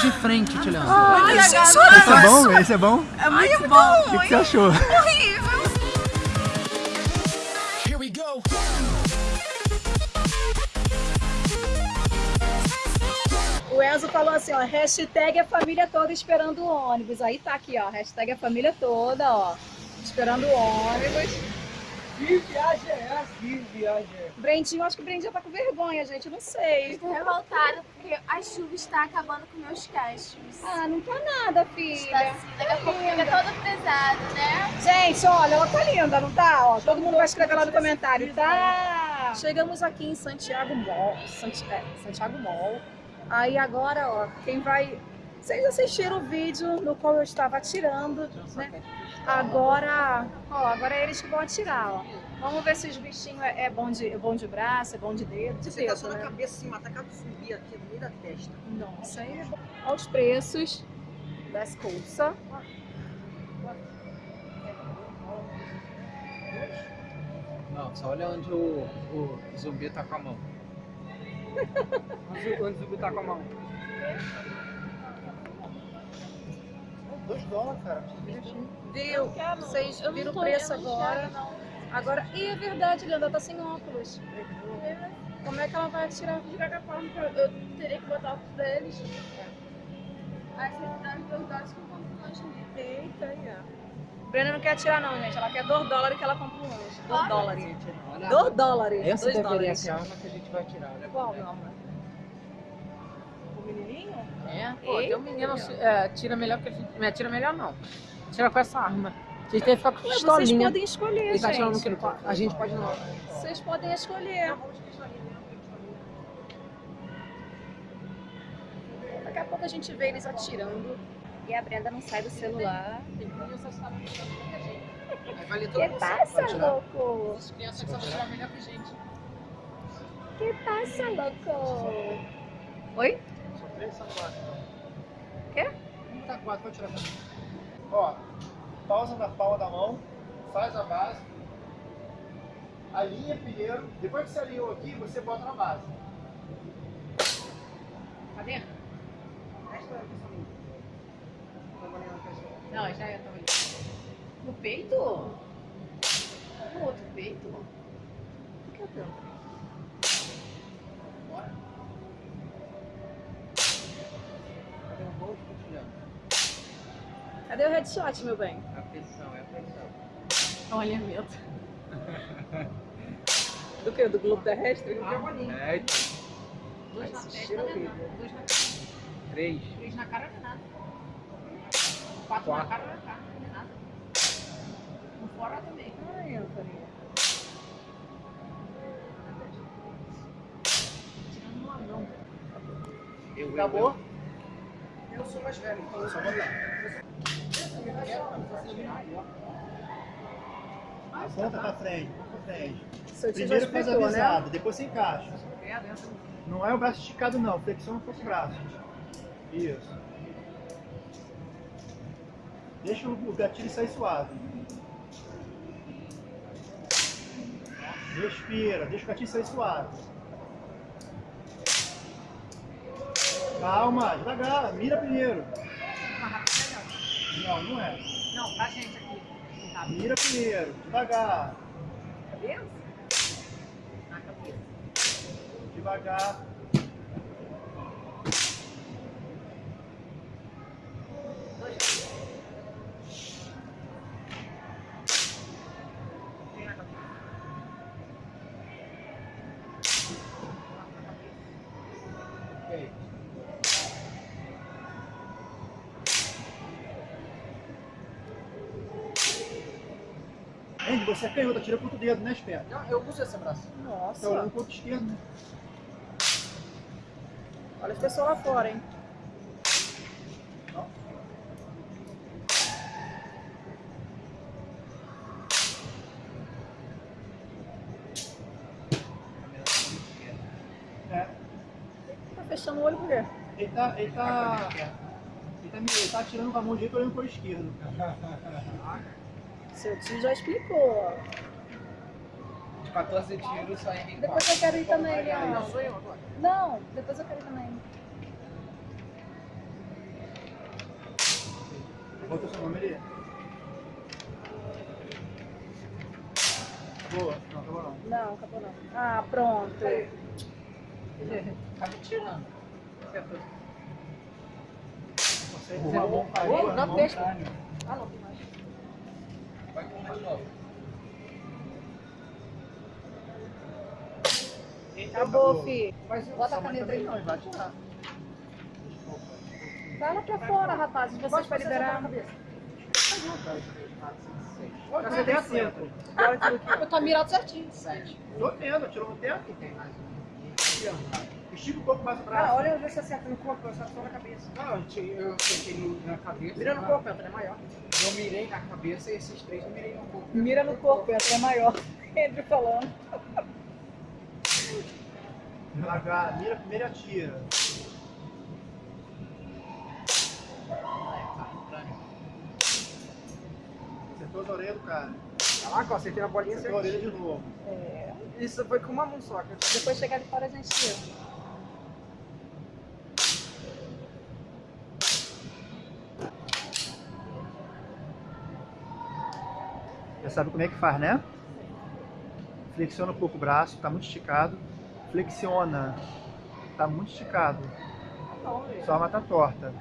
de frente te olhando. Ai, Esse é bom? Esse é bom? é muito bom. O que, que você achou? Horrível. Here we go. O Enzo falou assim, ó, hashtag a família toda esperando o ônibus. Aí tá aqui, ó, hashtag a família toda, ó, esperando o ônibus. Que viagem é essa? Que viagem é essa? Brendinho, acho que o Brendinho já tá com vergonha, gente, não sei. Estou revoltada porque a chuva está acabando com meus cachos. Ah, não tá nada, Está filha. assim, daqui a pouco fica todo pesado, né? Gente, olha, ela tá linda, não tá? Ó, todo mundo vai escrever lá no comentário, tá? Chegamos aqui em Santiago Mall, Santi- é, Santiago Mall. Aí agora, ó, quem vai... Vocês assistiram o vídeo no qual eu estava atirando, né? Agora, ó, agora é eles que vão atirar, ó. Vamos ver se os bichinhos é, é bom, de, é bom de braço, é bom de dedo, de Você tá dedo, só na né? cabeça assim, atacar do zumbi aqui no meio da testa. Nossa, aí é bom. Olha os preços das coisas. Não, só olha onde o, o zumbi tá com a mão. Onde onde o zumbi tá com a mão? Dois dólares, cara. Viu? Vocês viram o preço agora? Agora, e é verdade, Leandra tá sem óculos. Como é que ela vai atirar? De qualquer forma, eu, teria que botar o deles. Aí você me dá os dois dólares que eu compro um lanche. Eita, aí, ó. Brenda não quer atirar não, gente. Ela quer 2 dólares que ela compra um lanche. 2 Olha, dólares. Olha, 2 dólares. essa 2 deveria dólares. ser a arma que a gente vai tirar. Olha Qual, é. meu amor? É, pô, tem um menino é, tira melhor que a gente. Não, tira melhor não. Tira com essa arma. A gente tem que ficar com Ué, vocês pistolinha. podem escolher, tá gente. quilo. A gente pode não. Vocês podem escolher. Daqui a pouco a gente vê eles atirando. E a Brenda não sai do celular. Vai ler Que passa, tirar. louco? As crianças que tirar melhor que a gente. Que passa, louco? Oi? Só três são quatro. Quê? Um tá quatro, vou tirar também. Ó, pausa na palma da mão, faz a base, alinha primeiro, depois que você alinhou aqui, você bota na base. Cadê? Não, já é, tava ali. No peito? No outro peito? O que é o teu? Bora. Cadê o gol de cotilhão? Cadê o headshot, meu bem? A pressão, é a pressão. Olha, meu. Do que? Do globo terrestre? É, então. Dois na Esse testa, né? Dois na cara. Três. Três na cara não é nada. Quatro, Quatro. na cara não é cara, não é nada. Um fora também. Ai, Antônio. Tirando um anão. Eu, Acabou? Eu sou mais velho, então eu Só botar. Aponta pra frente, pra frente. Primeiro faz a explicou, né? depois você encaixa. Não é o braço esticado não, flexiona um pouco o braço. Isso. Deixa o gatilho sair suave. Respira, deixa o gatilho sair suave. Calma, devagar, mira primeiro. Não, não é. Não, pra gente aqui. Mira primeiro, devagar, Cabeça? Na cabeça. devagar. Dois. Três na cabeça. Quatro na cabeça. Ok. Você é canhoto, tira com o dedo, né, esperto? Não, eu uso esse braço. Tá Nossa. olhando pro outro esquerdo, né? Olha as pessoas lá fora, hein? É. Tá fechando o olho por quê? Ele tá, ele tá, ele tá, ele tá atirando com a mão direita olhando pro esquerdo. Seu tio já explicou. De 14 tiros, só em Depois eu quero ir também, Não, sou eu agora. Não, depois eu quero ir também. Bota seu nome ali. Boa. Não, acabou não. Não, acabou não. Ah, pronto. Tá me tirando. Você o Ramon caiu. Ô, o dá Ramon peixe. caiu. Ah, não, tem mais. Vai comer de novo. Acabou, fi. Mas Bota a caneta aí. Não, vai tirar. Vai lá pra fora, rapazes. Vocês para liberar. Você tem cinco. Eu tô mirado certinho. Tô vendo, tirou no tempo. Estica um pouco mais o braço. olha ver se acerta no corpo, eu só na cabeça. Não, eu te- eu no- na cabeça. Mira no mas corpo, entra, é maior. Eu mirei na cabeça e esses três eu mirei no corpo. Mira no corpo, essa é maior. Andrew falando. Devagar, mira primeiro e atira. Acertou a orelha do cara. Caraca, acertei na bolinha Acertou a certinho. orelha de novo. É, Isso foi com uma mão só. depois chegar ali fora a gente tira. Já sabe como é que faz, né? Flexiona um pouco o braço, tá muito esticado. Flexiona. Tá muito esticado. Sua arma tá torta.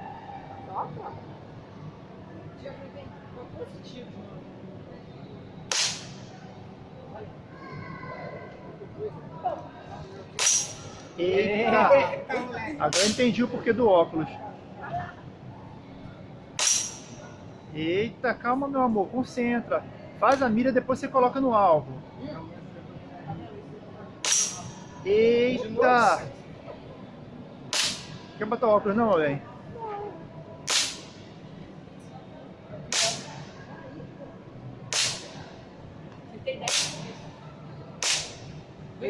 Eita! Agora eu entendi o porquê do óculos. Eita, calma meu amor, concentra. Faz a mira, depois você coloca no alvo. Eita! Quer botar o óculos não, velho?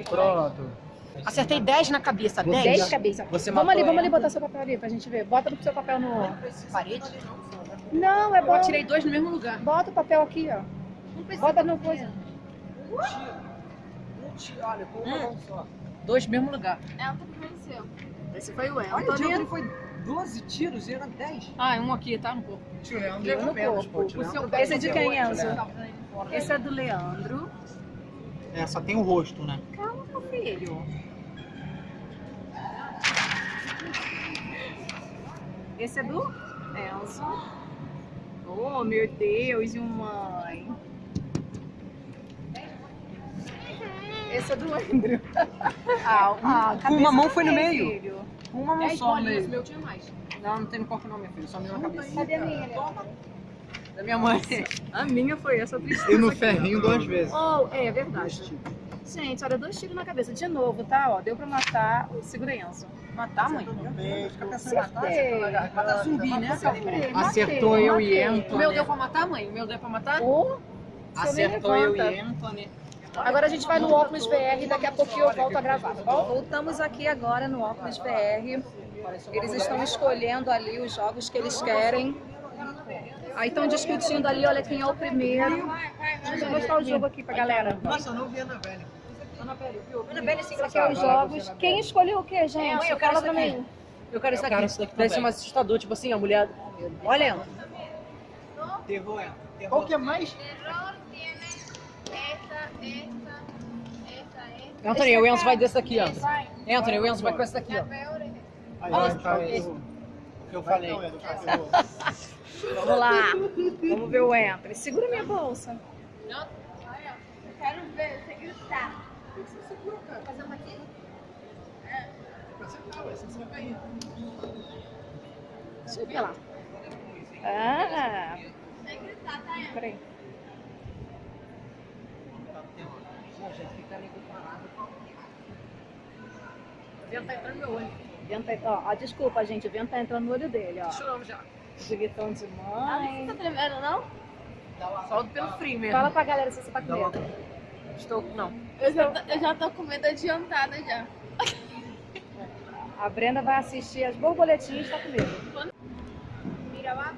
Pronto. Acertei 10 na cabeça, 10 cabeças. Você Vamos ali, vamos ali botar seu papel ali pra gente ver. Bota no seu papel no. Parede? Não, é Eu bom. atirei dois no mesmo lugar. Bota o papel aqui, ó. Bota no coisa. Um tiro, olha, com uma mão só. Dois no mesmo lugar. É um venceu. Esse foi o Olha, o tiro foi 12 tiros e era 10. Ah, um aqui, tá? No corpo. Tio Leandro no menos, corpo. pô, seu- Esse é de quem, Oito, Enzo? né? Esse é do Leandro. É, só tem o rosto, né? Calma, meu filho. Esse é do Enzo. Oh, meu Deus, e mãe. Esse é do Andrew. Ah, ah, uma mão foi no meio. filho? Uma mão Dez só no o meio. meu tinha mais. Não, não tem no corpo não, minha filha. Só mesmo na cabeça. Cadê a minha, Leandro? Da minha mãe. A minha foi essa tristeza. E no aqui, ó. ferrinho duas vezes. Oh, é verdade. Gente, olha, dois tiros na cabeça. De novo, tá? Ó, deu pra matar. Segura Enzo. Matar, mãe? Fica pensando em matar, garganta. Matar zumbi, né? Acertei, Acertou matei, eu e. Anthony. O meu deu pra matar, mãe? O meu deu pra matar? Oh, Acertou eu e Anthony. Agora a gente vai no óculos VR e daqui a pouquinho eu volto a gravar, tá bom? Voltamos aqui agora no óculos VR. Eles estão escolhendo ali os jogos que eles querem. Aí estão discutindo ali, olha quem é o primeiro. Deixa eu mostrar o jogo aqui pra galera. Nossa, eu não vi a Ana Velha. Ana Bela, esse Aqui é os jogos. Quem escolheu o que, gente? Mãe, eu quero Fala pra mim. Eu quero isso Eu aqui. quero isso daqui Deve ser também. mais assustador, tipo assim, a mulher... Olha, Ana. Terror, é. Qual que é mais? Terror tiene esta, esta, esta, Anthony, o Enzo vai desse daqui, Anthony. Vai. Anthony, o Enzo vai com esse daqui, ó. Aí, Olha, vai, tá, o- que eu vai falei. então. Vamos lá. Vamos ver o Anthony. Segura minha bolsa. Eu quero ver você gritar. Fazer uma aqui? Deixa eu ver lá. Ah, Sem gritar, tá? Ana? peraí. O vento tá entrando no meu olho. O vento tá- ó, ó, desculpa, gente. O vento tá entrando no olho dele, ó. Choramos já. Gritão de Ah, Você mãe. tá tremendo, não? Só pelo frio mesmo. Fala pra galera se você tá com medo. Estou... Não. Eu já, tô- eu já tô com medo adiantada já. A Brenda vai assistir as borboletinhas e tá com medo. Mira abajo.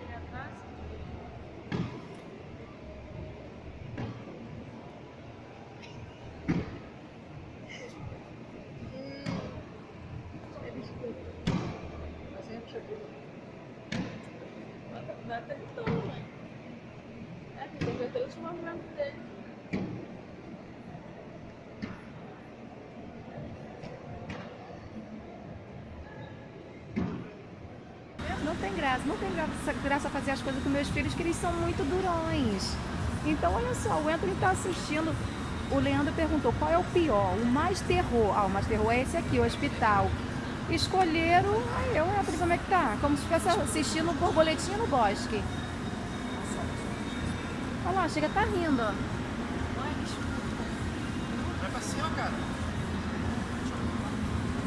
Mira atrás. vento dele. Não tem graça, não tem graça, graça fazer as coisas com meus filhos, que eles são muito durões. Então, olha só, o Anthony está assistindo. O Leandro perguntou qual é o pior, o mais terror. Ah, o mais terror é esse aqui, o hospital. Escolheram. Aí eu, Anthony, como é que tá? Como se estivesse assistindo borboletinha no bosque. Olha lá, chega, tá rindo. ó. Vai pra cima, cara.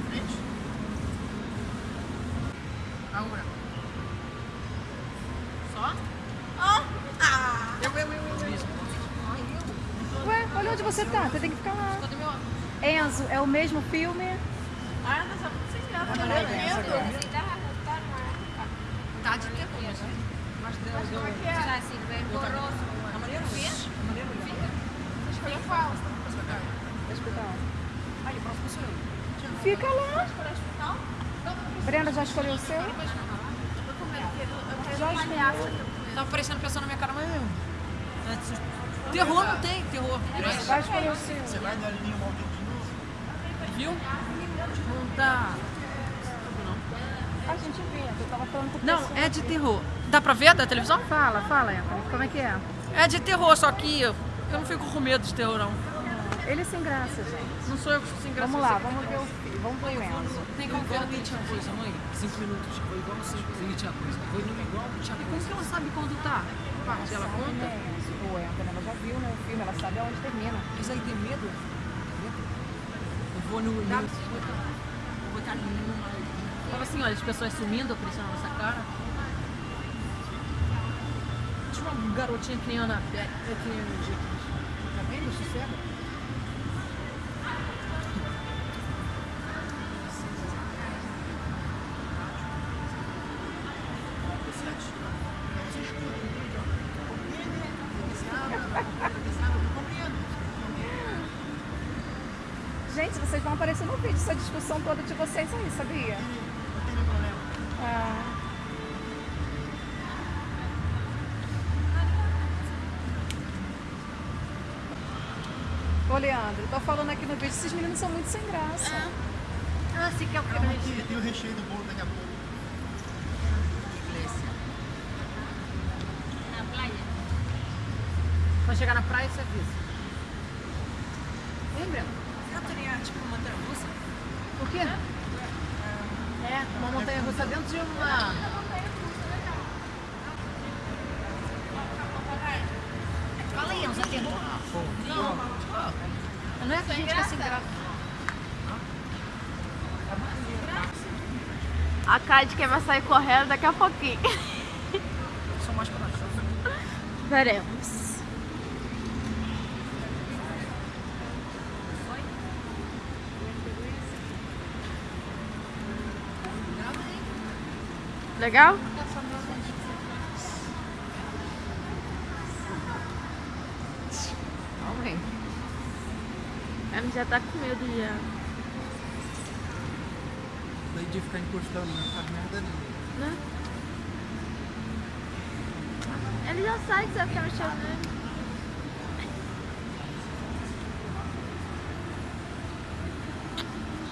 Frente. Aura. Só? Eu, eu, eu, eu, eu. Ué, olha onde você tá, você tem que ficar lá. Enzo, é o mesmo filme? Ah, mas é muito sem graça. Tá vendo? Tá de terror, né? Mas deu, deu. Já assim, bem horroroso. A maneira fica. A maneira fica. Escolheu qual? Hospital. Aí, o próximo sou eu. Fica lá. Escolheu? Brenda já escolheu o seu? Eu com medo que eu eu Já ameaça. Tava parecendo pessoa na minha cara, mas eu. Terror não tem, terror. Vai escolher o seu. Você vai dar linha novo? Viu? Não dá. A gente vê, eu tava falando com Não, é de terror. Dá pra ver da televisão? Fala, fala, Anthony, como é que é? É de terror, só que eu eu não fico com medo de terror, não. Ele é sem graça, gente. Não sou eu que fico sem graça. Vamos lá, vamos ver o filho, vamos ver o Enzo. Tem como ver que tinha coisa, mãe? Cinco minutos. Foi igual minutos. tinha coisa. Foi igual tinha coisa. Como que ela sabe quando tá? Parte, ela conta? Né, Enzo? O Anthony, ela já viu né, o filme, ela sabe aonde termina. Mas aí tem medo? Eu vou no. no vou botar no. Fala assim, olha, as pessoas sumindo, aparecendo na nossa cara. Tinha uma garotinha que nem Ana Beth, é que nem o jeito. Tá vendo? Ô, Leandro, tô falando aqui no vídeo, esses meninos são muito sem graça. Ah, sim, que é o Calma que tem o recheio do bolo daqui a pouco. Na praia. Quando chegar na praia, você avisa. Lembra? Não teria tipo uma montanha russa? O quê? É, uma montanha russa dentro de uma. Fala aí, Enzo, aqui. Não é que a gente fica sem graça. A Cade quer vai sair correndo daqui a pouquinho. Sou mais corajoso. Veremos. Legal? Ela já tá com medo já. Daí de ficar encostando, não faz merda nenhuma. Né? Ele já sabe que você vai ficar mexendo nele.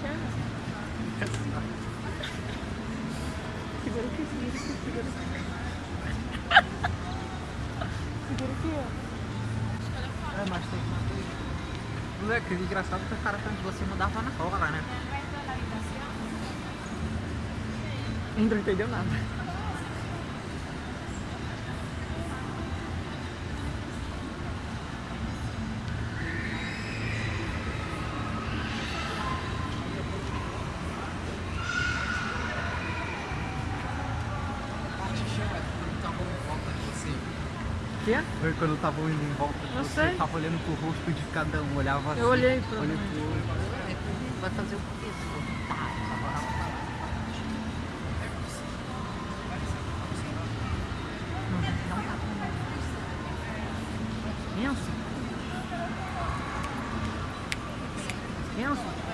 Chama. Segura aqui, segura aqui, segura aqui. Segura aqui, ó. É, mas tem que manter. Moleque, engraçado que o cara atrás de você mudava na hora, né? Não entendeu nada. Quê? Foi quando estavam indo em volta de Não você, sei. tava olhando pro rosto de cada um, olhava assim. Eu olhei pra olhei mim. pro outro. Vai fazer o quê? Pensa. Pensa.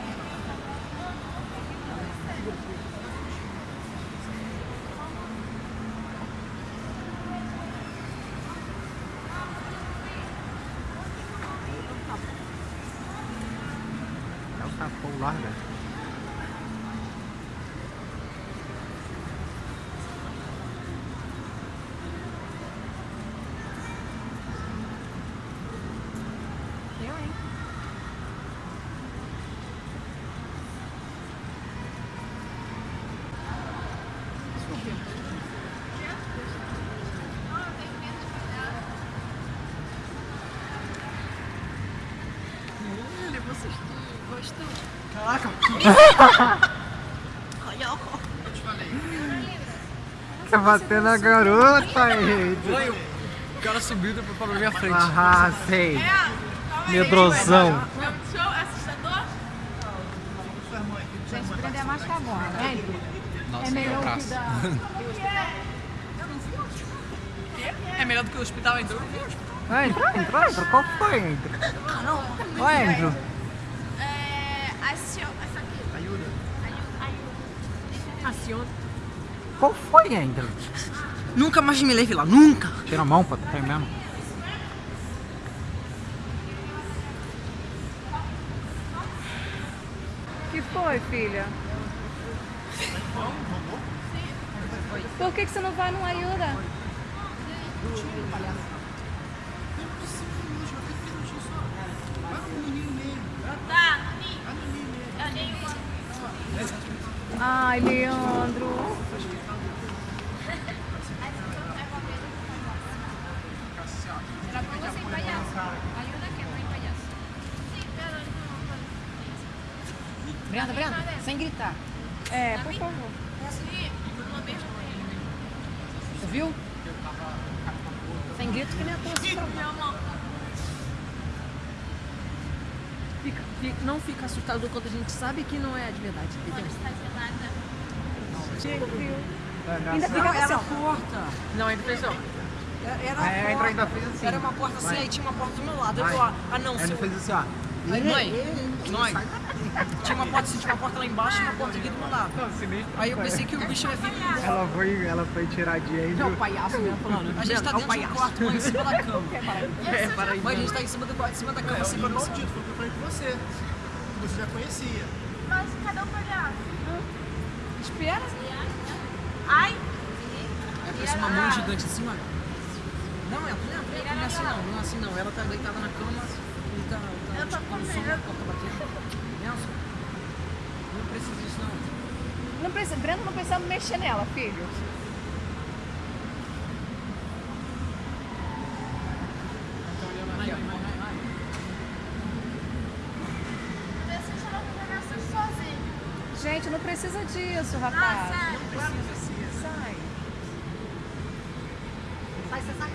larga. Eu, hein? Ele, vocês gostam? Caraca! Quer bater na garota aí? O cara subiu e depois parou na minha frente. Ah, sei. Medrosão. Show, assustador? Gente, prender mais que agora, né? Nossa, É melhor que dar. É melhor do que o hospital, então. Ah, entra, entra, entra. Qual foi, entra? Oi, Andrew. É. Acio... Essa aqui. Ajuda. Aciona. Qual foi, Andrew? Nunca mais me leve lá, nunca! Tira a mão, pô, tem mesmo. que foi, filha? Por que, que você não vai no Ajuda? Tá, nem Ai, Leandro. Brenda, Brenda, sem gritar. É, por favor. Você viu? Sem grito que nem a tua. Meu amor. Fica, fica- não fica assustado quando a gente sabe que não é de verdade, entendeu? Está gelada. Ainda fica Era assim, ó. porta. Não, ele fez ó. Era É, a entra porta. ainda fez assim. Era uma porta assim, Vai. aí tinha uma porta do meu lado. Eu falei, ah não, seu... fez assim, ó. Aí, mãe, mãe, tinha uma porta assim, tinha uma porta lá embaixo e uma porta aqui do meu lado. Aí eu pensei que o bicho ia vir. Ela foi, ela foi tirar de Não, o palhaço mesmo falando. A gente tá É dentro do quarto, mãe, em cima da cama. É, para aí. Mãe, a gente tá em cima do quarto, em cima da cama, assim, pra não Maldito, foi o que eu falei com você. Você já conhecia. Mas cadê o palhaço? Espera. Ai! Aí aparece uma mão gigante assim, olha. Não, ela não é, não é assim não, não é assim não. Ela tá deitada na cama e tá, tá Eu tô tipo, com medo. Nelson, não precisa disso não. Não precisa, Brenda não precisa mexer nela, filho. Gente, não precisa disso, Ah, rapaz. sério? Sai. Sai, sai, sai.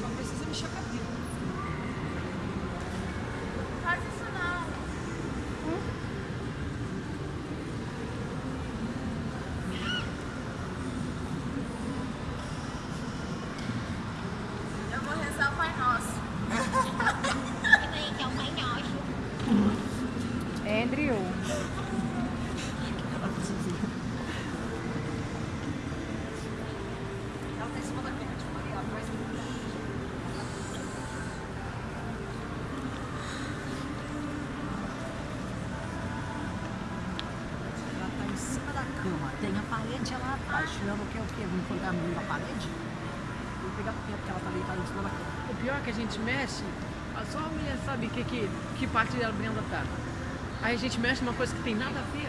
Só precisa mexer a cabeça. Faz isso não. Eu vou rezar o Pai Nosso. que é o Pai Nosso. Andrew. Ela tá em cima da cama, tipo, ali, ela vai Ela tá em cima da cama, tem a parede lá atrás, tirando o que é o que? Vou encontrar a menina da parede? Vou pegar porque ela tá deitada em cima da cama. O pior é que a gente mexe, só a mulher sabe que, que, que parte da Brenda tá. Aí a gente mexe numa coisa que tem nada a ver.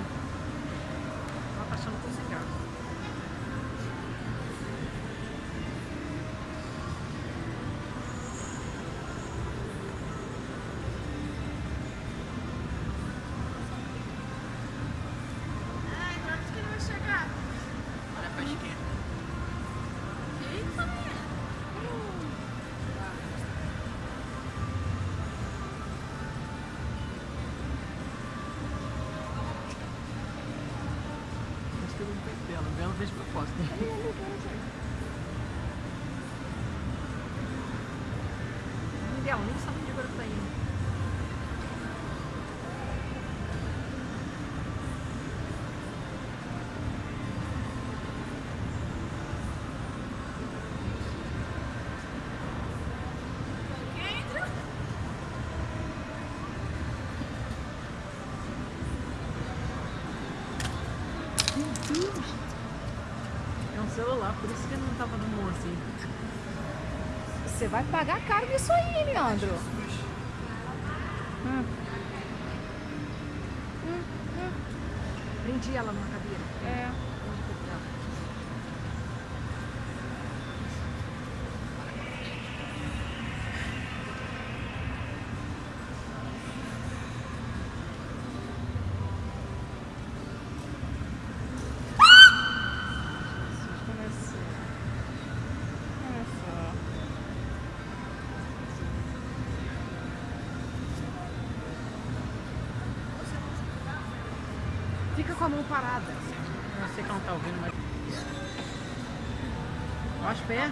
Você vai pagar caro nisso aí, Leandro. Prendi ela numa cadeira. É. Onde que eu tava? Começou. Começou. Fica com a mão parada. Eu sei que ela não tá ouvindo, mas. Ó os pés.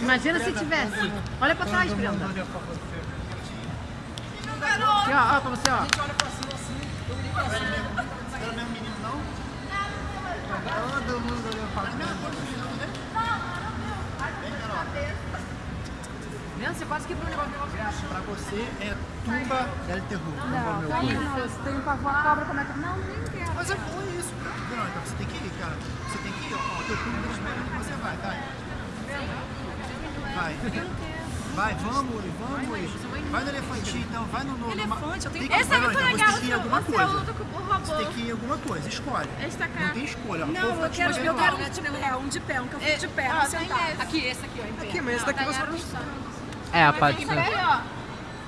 Imagina se tivesse. Olha pra trás, Brenda. Aqui, ó, ó, pra você, ó. Era o mesmo menino, não? Todo mundo olhou pra Vendo? Você quase quebrou o negócio. Pra você é tumba del terror. Não, filho. não. Você tem pavor a cobra, como é que... Não, nem quero. Mas é bom isso. Não, então você tem que ir, cara. Você tem que ir, ó. ó teu tá esperando que você vai, vai. Vai. Vai, vamos, vamos. Vai no elefantinho, então. Vai no... no Elefante, eu tenho- Esse é não, então, legal. Você tem que ir em alguma Você o robô. Você tem que ir em alguma coisa. Escolhe. Esta Não cara. tem escolha. Não, eu quero, eu um quero um de pé, um de pé, um que eu fico de pé, não sentar. esse. Aqui, esse aqui, ó, em pé. Aqui, mas esse daqui você não É, aqui, ó.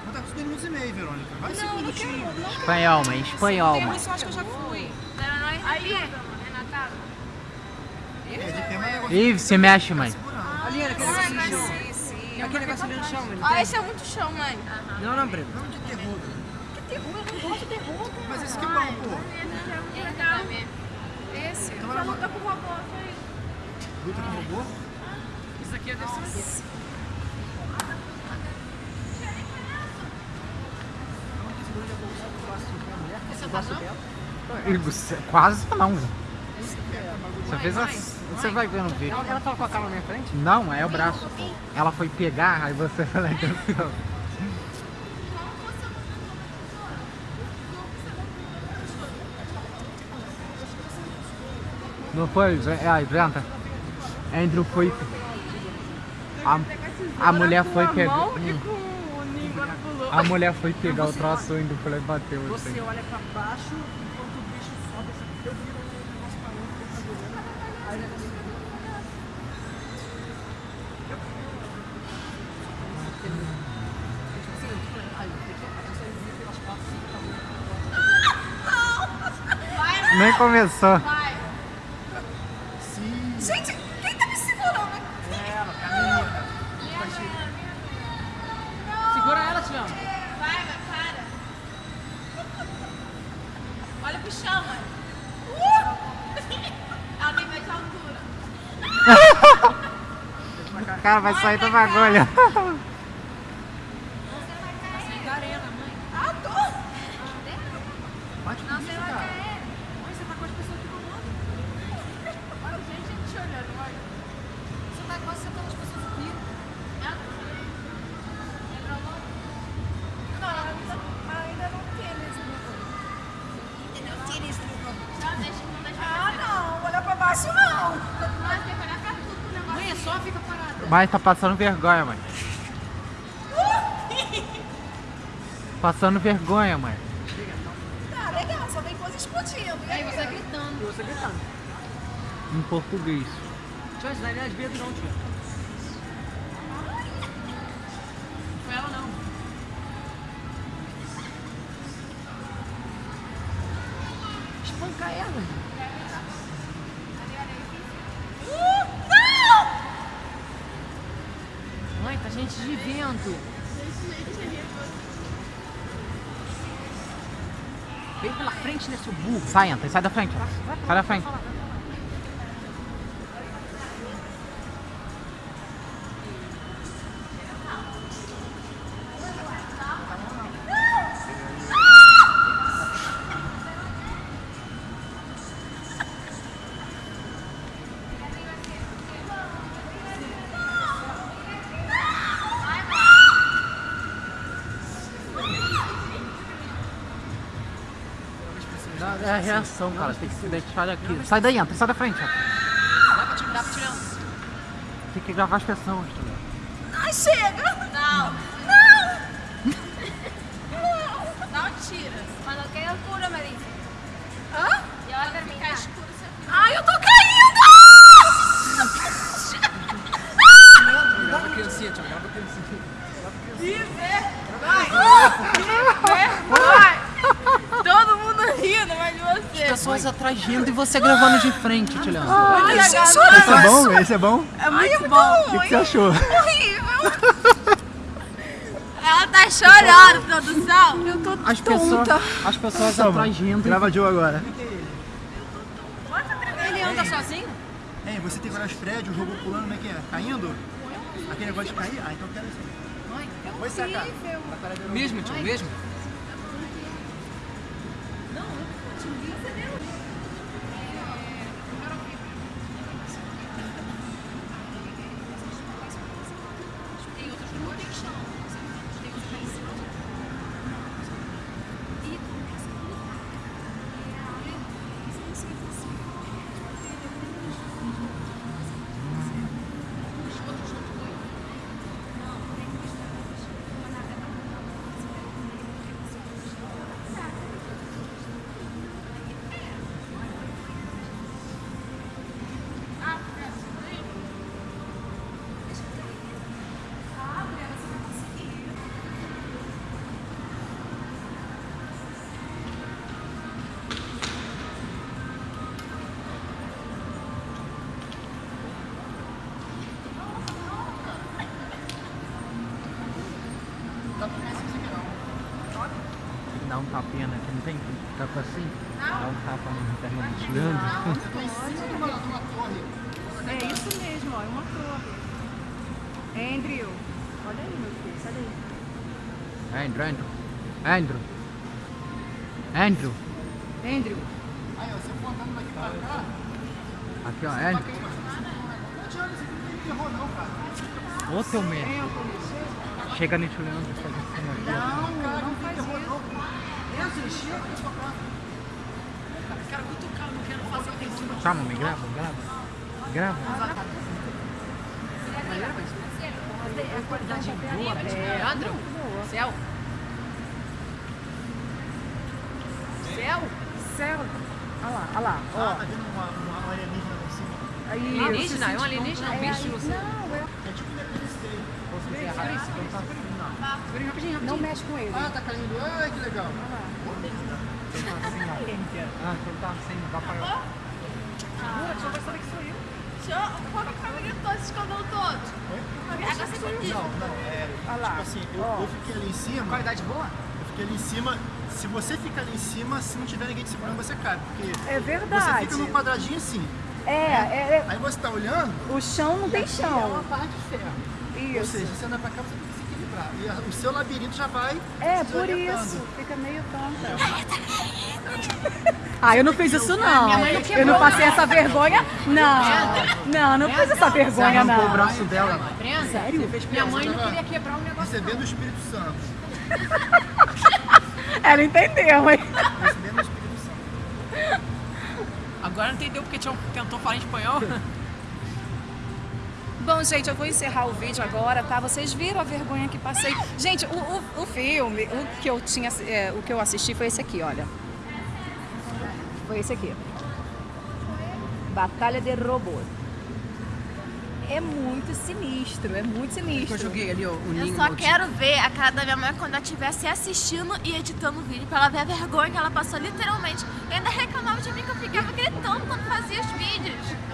Não tá com 2 minutos e meio, Verônica. Vai cinco Não, não minutinhos. quero, não. Espanhol, mãe. Espanhol, mãe. isso eu acho que eu já fui. Não, não, não. Ali. Renata. É, de pé, mas negócio Ih, se mexe, mãe. segurando. Ali era aquele negócio no chão. Sim, sim. Aquele negócio ali no chão, Ó, tem. esse é muito chão, mãe. Não, não, Breno. Não de terror. Que terror, esse é. Então ela luta com o robô, foi. luta com o robô. Isso aqui Ih, você- Quase não. Você fez assim. Você vai ver no vídeo. Ela, ela com a cara na minha frente? Não, é o braço. Ela foi pegar, aí você falou atenção. Não foi? Aí, Brenta. Andrew foi. A, a mulher foi pegar. A mulher foi pegar o troço e Andrew foi bateu. Você assim. olha pra baixo enquanto o bicho sobe. Eu viro o negócio tô olhando. Aí negócio Nem começou. Sim. Gente, quem tá me segurando aqui? Ela, caminha. Segura ela, Tiana. Vai, vai, para. Olha pro chão, mãe. Ela tem medo de altura. O cara vai sair do bagulho. Ah, tô. Bate Não, com você isso, vai cara. cair. Mãe, você tá com as pessoas aqui do lado. Olha, gente, gente te olhando, olha. Você tá quase sentando as pessoas aqui. Ah, Não, ainda, ainda não tem esse grupo. Ainda não tem esse grupo. Não, deixa, não deixa. Ah, não, olhar pra baixo não. Mas tem que olhar pra tudo pro negócio. Mãe, é só fica Mas tá passando vergonha, mãe. Passando vergonha, mãe. Tá, legal, só vem coisa explodindo. E Aí você gritando. E você gritando. Em português. Eu ajudar ele às vezes não, tia. Vento. Vem pela frente, seu burro? Sai, entra, sai da frente. Sai da frente. A reação, cara. Tem que se deixar aqui. Sai daí, entra, sai da frente. ó. Dá pra tirar, pra. Tem que gravar as pessoas, ligado? Ai, chega! Não! Não! Não tira. Cuando quede oscuro me dice. Hã? Ya va a terminar. escuro, você Ai, eu tô caindo! Grava a criancinha, tio. Grava a criancinha. Todo mundo rindo, mas de Pessoas atrás rindo e você gravando de frente, Leandro. Ai, Esse é bom? Esse é bom? É muito bom. O que, que você achou? Horrível. Ela tá chorando, produção. Eu tô As pessoas, as pessoas Toma, atrás rindo. grava Joe agora. Ele anda sozinho? Ei, você tem que olhar os prédios, o robô pulando, como é que é? Caindo? Aquele negócio de cair? Ah, então eu quero assim. Vai sacar. Mesmo, tio, mesmo? Tem que dar um tapinha, né? Que não tem que ficar assim. Dá um tapa na perna do Tio Leandro. É isso mesmo, ó, é uma torre. Andrew, olha aí, meu filho, sai daí. Andrew, Andrew. Andrew. Andrew. Andrew, Aí, ó, você for andando daqui pra cá, Aqui, ó. Andrew. não adianta, você não tem terror não, cara. Ô, teu merda. Chega no Leandro e faz assim, não, não faz isso. Quero cutucar, não quero fazer o. Chama, me grava, grava. Grava. É qualidade boa, é. Andrew, céu. Céu? Céu. Olha lá, olha lá, ó. Ah, tá vendo uma, uma alienígena em cima? Aí, Alienígena? É um alienígena? Um bicho? Você... Não, é... É tipo Day. Rapidinho, rapidinho. não mexe com ele. Ah, tá caindo. Ai, que legal. Ah, então tá assim, vai pagar. Como que foi gritou se escondeu todo? Agora você me diz. Não, não, é. Olha lá. Tipo assim, eu, eu fiquei ali em cima. Qualidade boa? Eu fiquei ali em cima. Se você fica ali em cima, se não tiver ninguém te segurando, você cai. Porque É você verdade. fica num quadradinho assim. É, é, Aí você tá olhando, é, o chão não tem é uma chão. barra de ferro. Ou Isso. seja, você anda pra cá, você tem que se equilibrar. E a- o seu labirinto já vai. É, se por isso. Fica meio tonta. Ah, eu não fiz isso não. Eu não passei essa vergonha. Não. Não, não fiz essa vergonha Arrancou o não. braço dela. Sério? Minha mãe não queria quebrar um negócio. Recebendo o Espírito Santo. Ela entendeu, hein? Recebendo o Espírito Santo. Agora entendeu porque tinha tentou falar em espanhol? Bom, gente, eu vou encerrar o vídeo agora, tá? Vocês viram a vergonha que passei. Gente, o, o, o filme, o que eu tinha, é, o que eu assisti foi esse aqui, olha. Foi esse aqui. Batalha de Robô. É muito sinistro, é muito sinistro. Eu joguei ali ó, o Eu só quero ver a cara da minha mãe quando ela estivesse assistindo e editando o vídeo pra ela ver a vergonha que ela passou literalmente. E ainda reclamava de mim que eu ficava gritando quando fazia os vídeos.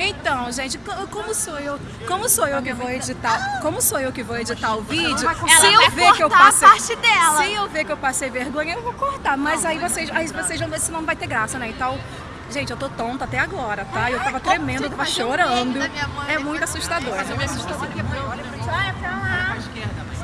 Então, gente, co- como sou eu, como sou eu que vou editar, como sou eu que vou editar o vídeo? Se eu ver que eu passei, parte dela. se eu ver que eu passei vergonha, eu vou cortar. Mas aí vocês, aí vocês vão ver se não vai ter graça, né? Então, gente, eu tô tonta até agora, tá? Eu tava tremendo, eu tava chorando. É muito assustador.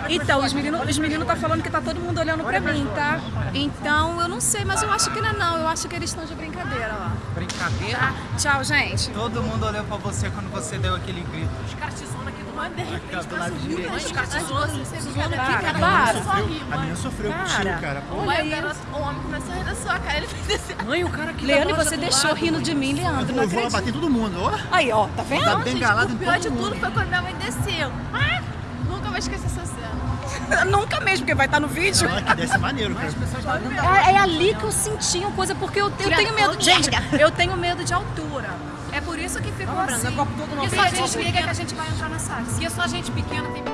Então, os meninos os menino tá falando que tá todo mundo olhando pra mim, tá? Então, eu não sei, mas eu acho que não é não. Eu acho que eles estão de brincadeira, ó. Brincadeira? Tá? Tchau, gente. Todo mundo olhou pra você quando você deu aquele grito. Os caras te zoam aqui do lado. De repente do lado direito. Os caras te você, fica aqui, cara. Para. A menina mãe. sofreu Cara. contigo, cara. Pô. Mãe, o homem começou a rir da sua cara, ele fez assim. Mãe, o cara aqui Leandro, você deixou rindo de mim, Leandro. Não eu vou lá bater todo mundo, ó. Aí, ó, tá vendo? Dá Não, gente, bengalada em o pior todo de mundo. tudo foi quando minha mãe desceu. Ah, Nunca mesmo, porque vai estar no vídeo. Olha que desce maneiro, cara. É, é ali que eu senti uma coisa, porque eu, eu tenho medo. Gente, eu tenho medo de altura. É por isso que ficou assim. todo Porque novo. se a gente liga que a gente vai entrar na sala. Porque só gente pequena tem medo.